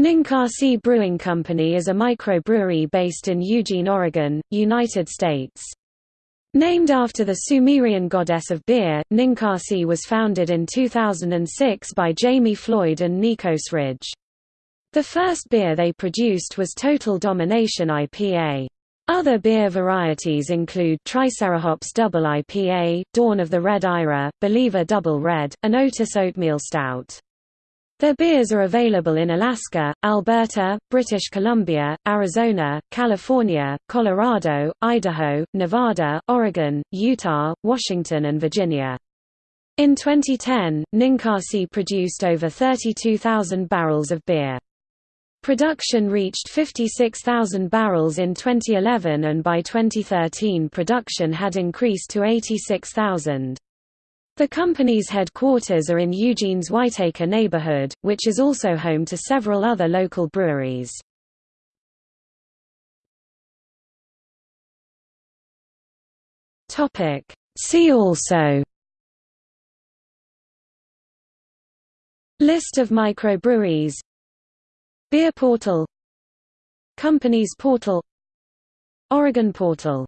Ninkasi Brewing Company is a microbrewery based in Eugene, Oregon, United States. Named after the Sumerian goddess of beer, Ninkasi was founded in 2006 by Jamie Floyd and Nikos Ridge. The first beer they produced was Total Domination IPA. Other beer varieties include Tricerahops Double IPA, Dawn of the Red Ira, Believer Double Red, and Otis Oatmeal Stout. Their beers are available in Alaska, Alberta, British Columbia, Arizona, California, Colorado, Idaho, Nevada, Oregon, Utah, Washington and Virginia. In 2010, Ninkasi produced over 32,000 barrels of beer. Production reached 56,000 barrels in 2011 and by 2013 production had increased to 86,000. The company's headquarters are in Eugene's Whiteaker neighborhood, which is also home to several other local breweries. See also List of microbreweries Beer portal Companies portal Oregon portal